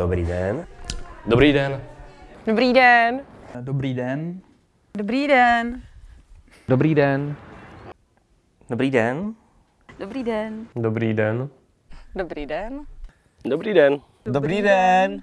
Dobrý den. Dobrý den. Dobrý den. Dobrý den. Dobrý den. Dobrý den. Dobrý den. Dobrý den. Dobrý den. Dobrý den. Dobrý den. Dobrý den.